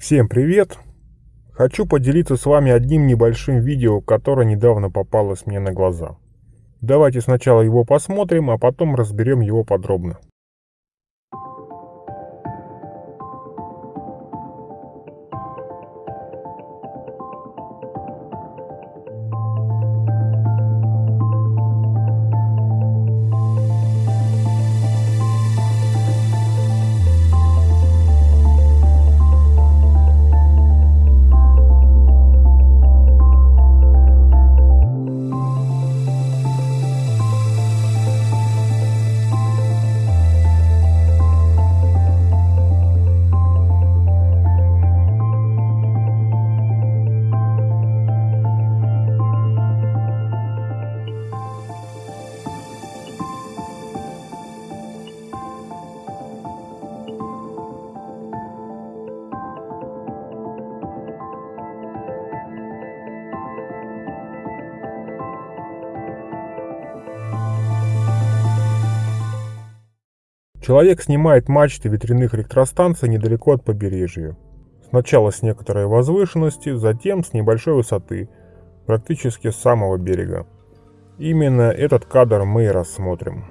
Всем привет! Хочу поделиться с вами одним небольшим видео, которое недавно попалось мне на глаза. Давайте сначала его посмотрим, а потом разберем его подробно. Человек снимает мачты ветряных электростанций недалеко от побережья. Сначала с некоторой возвышенности, затем с небольшой высоты, практически с самого берега. Именно этот кадр мы и рассмотрим.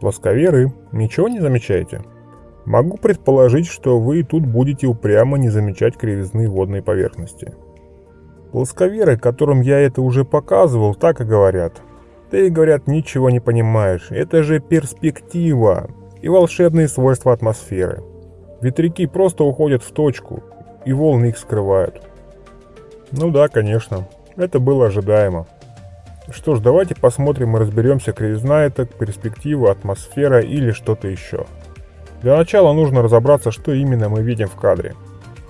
Плосковеры, ничего не замечаете? Могу предположить, что вы тут будете упрямо не замечать кривизны водной поверхности. Плосковеры, которым я это уже показывал, так и говорят. Ты, говорят, ничего не понимаешь, это же перспектива и волшебные свойства атмосферы. Ветряки просто уходят в точку, и волны их скрывают. Ну да, конечно, это было ожидаемо. Что ж, давайте посмотрим и разберемся, кривизна это, перспектива, атмосфера или что-то еще. Для начала нужно разобраться, что именно мы видим в кадре.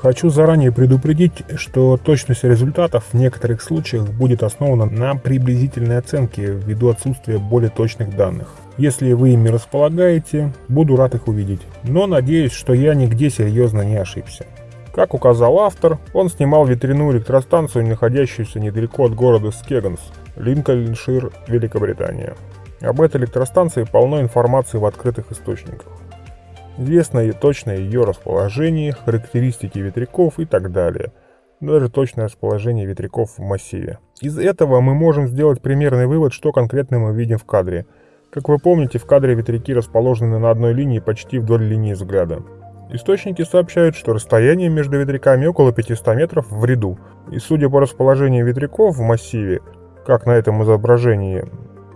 Хочу заранее предупредить, что точность результатов в некоторых случаях будет основана на приблизительной оценке ввиду отсутствия более точных данных. Если вы ими располагаете, буду рад их увидеть, но надеюсь, что я нигде серьезно не ошибся. Как указал автор, он снимал ветряную электростанцию, находящуюся недалеко от города Скеганс, Линкольншир, Великобритания. Об этой электростанции полно информации в открытых источниках. Известно и точное ее расположение, характеристики ветряков и так далее. Даже точное расположение ветряков в массиве. Из этого мы можем сделать примерный вывод, что конкретно мы видим в кадре – как вы помните, в кадре ветряки расположены на одной линии почти вдоль линии взгляда. Источники сообщают, что расстояние между ветряками около 500 метров в ряду, и судя по расположению ветряков в массиве, как на этом изображении,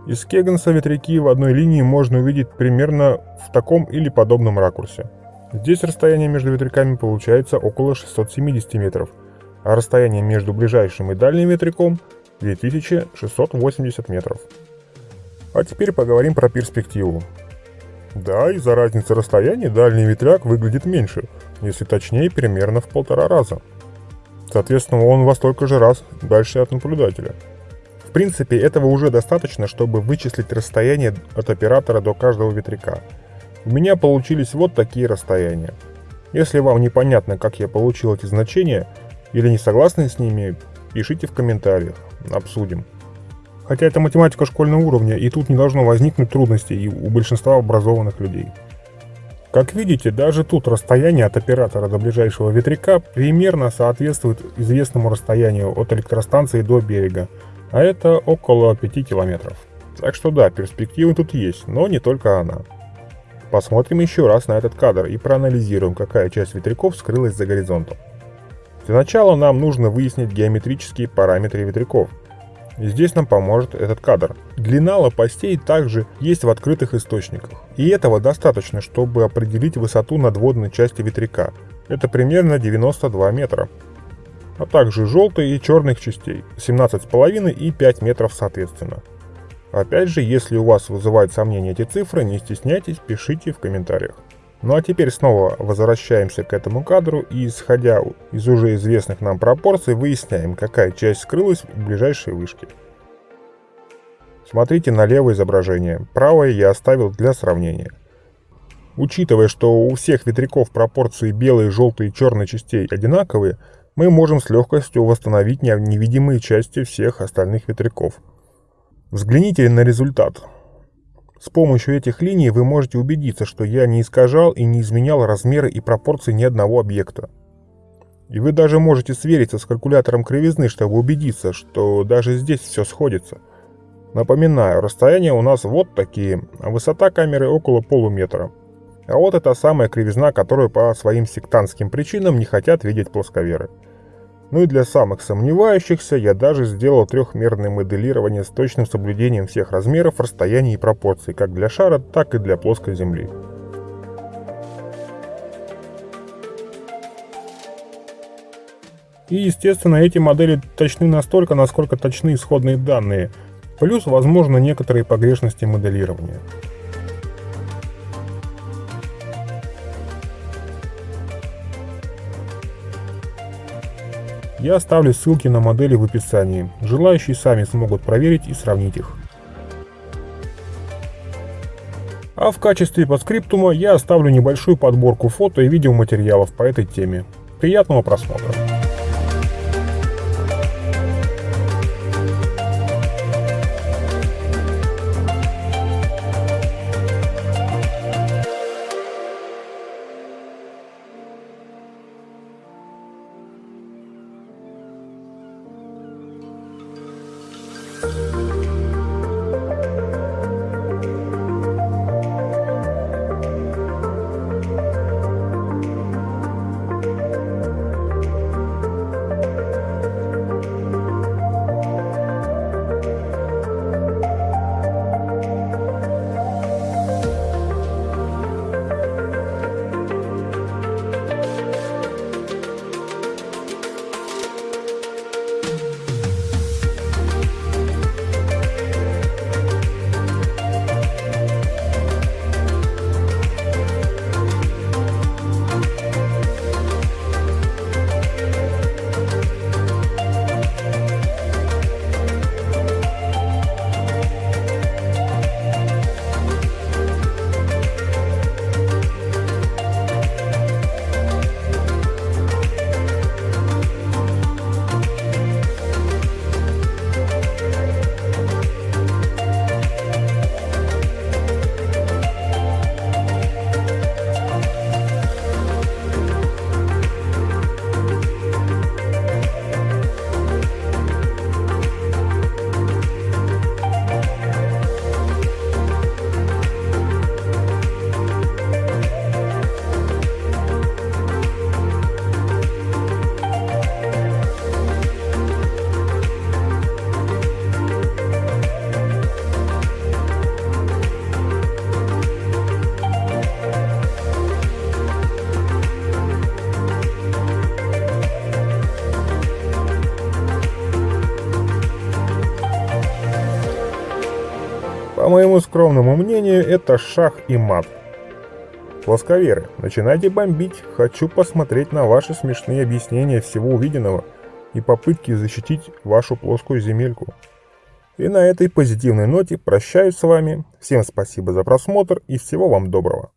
из Кегенса ветряки в одной линии можно увидеть примерно в таком или подобном ракурсе. Здесь расстояние между ветряками получается около 670 метров, а расстояние между ближайшим и дальним ветряком 2680 метров. А теперь поговорим про перспективу. Да, из-за разницы расстояния дальний ветряк выглядит меньше, если точнее примерно в полтора раза. Соответственно, он во столько же раз дальше от наблюдателя. В принципе, этого уже достаточно, чтобы вычислить расстояние от оператора до каждого ветряка. У меня получились вот такие расстояния. Если вам непонятно, как я получил эти значения, или не согласны с ними, пишите в комментариях, обсудим. Хотя это математика школьного уровня, и тут не должно возникнуть трудностей у большинства образованных людей. Как видите, даже тут расстояние от оператора до ближайшего ветряка примерно соответствует известному расстоянию от электростанции до берега, а это около 5 километров. Так что да, перспектива тут есть, но не только она. Посмотрим еще раз на этот кадр и проанализируем, какая часть ветряков скрылась за горизонтом. Для начала нам нужно выяснить геометрические параметры ветряков – и здесь нам поможет этот кадр. Длина лопастей также есть в открытых источниках. И этого достаточно, чтобы определить высоту надводной части ветряка. Это примерно 92 метра. А также желтой и черных частей 17,5 и 5 метров соответственно. Опять же, если у вас вызывают сомнения эти цифры, не стесняйтесь, пишите в комментариях. Ну а теперь снова возвращаемся к этому кадру и, исходя из уже известных нам пропорций, выясняем, какая часть скрылась в ближайшей вышке. Смотрите на левое изображение, правое я оставил для сравнения. Учитывая, что у всех ветряков пропорции белой, желтой и черной частей одинаковые, мы можем с легкостью восстановить невидимые части всех остальных ветряков. Взгляните на результат. С помощью этих линий вы можете убедиться, что я не искажал и не изменял размеры и пропорции ни одного объекта. И вы даже можете свериться с калькулятором кривизны, чтобы убедиться, что даже здесь все сходится. Напоминаю, расстояние у нас вот такие, а высота камеры около полуметра. А вот это самая кривизна, которую по своим сектантским причинам не хотят видеть плосковеры. Ну и для самых сомневающихся я даже сделал трехмерное моделирование с точным соблюдением всех размеров, расстояний и пропорций, как для шара, так и для плоской Земли. И, естественно, эти модели точны настолько, насколько точны исходные данные, плюс, возможно, некоторые погрешности моделирования. Я оставлю ссылки на модели в описании. Желающие сами смогут проверить и сравнить их. А в качестве подскриптума я оставлю небольшую подборку фото и видеоматериалов по этой теме. Приятного просмотра! Моему скромному мнению, это шах и мат. Плосковеры, начинайте бомбить. Хочу посмотреть на ваши смешные объяснения всего увиденного и попытки защитить вашу плоскую земельку. И на этой позитивной ноте прощаюсь с вами. Всем спасибо за просмотр и всего вам доброго.